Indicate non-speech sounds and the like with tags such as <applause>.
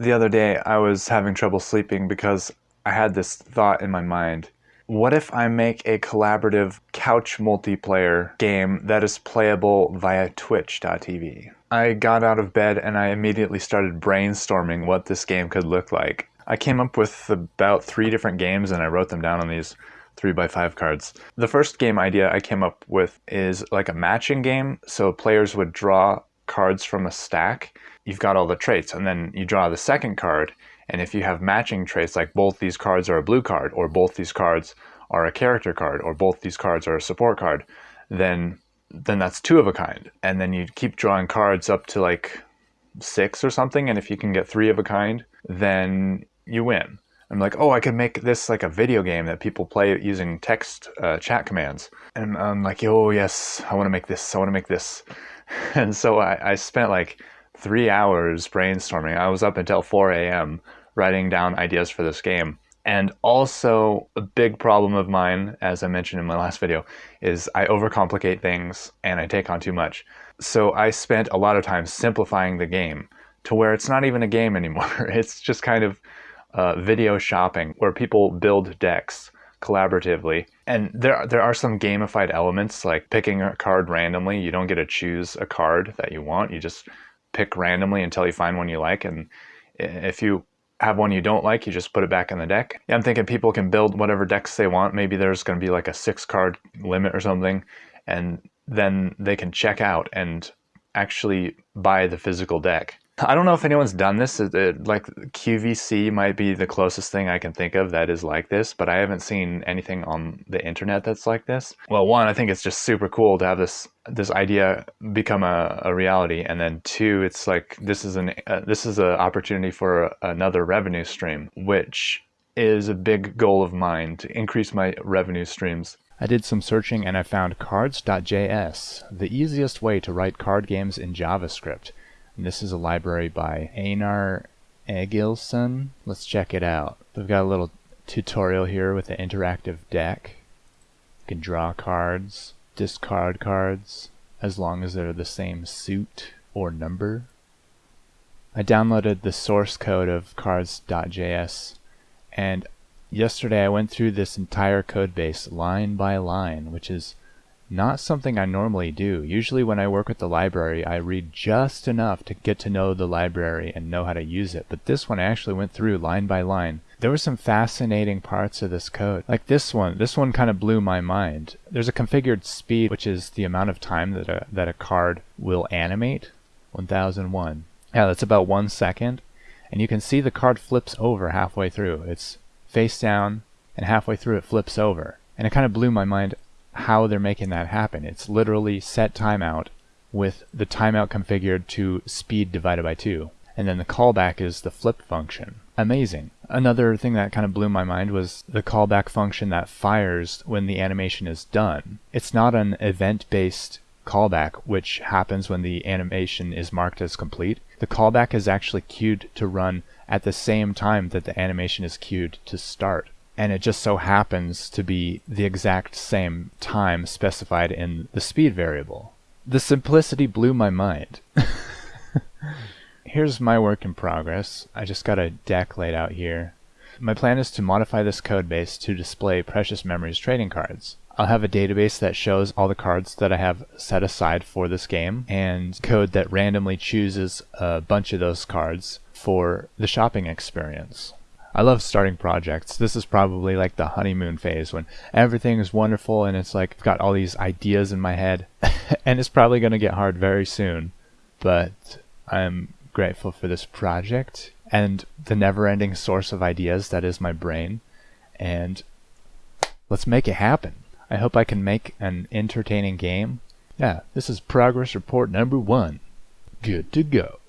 The other day, I was having trouble sleeping because I had this thought in my mind. What if I make a collaborative couch multiplayer game that is playable via twitch.tv? I got out of bed and I immediately started brainstorming what this game could look like. I came up with about three different games and I wrote them down on these three by five cards. The first game idea I came up with is like a matching game. So players would draw cards from a stack you've got all the traits and then you draw the second card and if you have matching traits like both these cards are a blue card or both these cards are a character card or both these cards are a support card then then that's two of a kind and then you keep drawing cards up to like six or something and if you can get three of a kind then you win I'm like, oh, I could make this like a video game that people play using text uh, chat commands. And I'm like, oh, yes, I want to make this. I want to make this. <laughs> And so I, I spent like three hours brainstorming. I was up until 4 a.m. writing down ideas for this game. And also, a big problem of mine, as I mentioned in my last video, is I overcomplicate things and I take on too much. So I spent a lot of time simplifying the game to where it's not even a game anymore. <laughs> It's just kind of uh, video shopping where people build decks collaboratively. And there, there are some gamified elements like picking a card randomly. You don't get to choose a card that you want. You just pick randomly until you find one you like. And if you have one you don't like, you just put it back in the deck. Yeah, I'm thinking people can build whatever decks they want. Maybe there's going to be like a six card limit or something. And then they can check out and actually buy the physical deck. I don't know if anyone's done this. It, it, like QVC might be the closest thing I can think of that is like this, but I haven't seen anything on the internet that's like this. Well, one, I think it's just super cool to have this this idea become a, a reality, and then two, it's like this is an uh, this is an opportunity for another revenue stream, which is a big goal of mine to increase my revenue streams. I did some searching and I found cards.js, the easiest way to write card games in JavaScript. And this is a library by Einar Egilsson. Let's check it out. We've got a little tutorial here with an interactive deck. You can draw cards, discard cards, as long as they're the same suit or number. I downloaded the source code of cards.js and yesterday I went through this entire code base line by line, which is not something I normally do. Usually when I work with the library, I read just enough to get to know the library and know how to use it. But this one I actually went through line by line. There were some fascinating parts of this code. Like this one. This one kind of blew my mind. There's a configured speed, which is the amount of time that a, that a card will animate. 1001. Yeah, that's about one second. And you can see the card flips over halfway through. It's face down, and halfway through it flips over. And it kind of blew my mind how they're making that happen. It's literally set timeout with the timeout configured to speed divided by 2. And then the callback is the flip function. Amazing. Another thing that kind of blew my mind was the callback function that fires when the animation is done. It's not an event-based callback, which happens when the animation is marked as complete. The callback is actually queued to run at the same time that the animation is queued to start and it just so happens to be the exact same time specified in the speed variable. The simplicity blew my mind. <laughs> Here's my work in progress. I just got a deck laid out here. My plan is to modify this code base to display Precious Memories trading cards. I'll have a database that shows all the cards that I have set aside for this game and code that randomly chooses a bunch of those cards for the shopping experience. I love starting projects. This is probably like the honeymoon phase when everything is wonderful and it's like I've got all these ideas in my head <laughs> and it's probably going to get hard very soon. But I'm grateful for this project and the never-ending source of ideas that is my brain and let's make it happen. I hope I can make an entertaining game. Yeah, this is progress report number one. Good to go.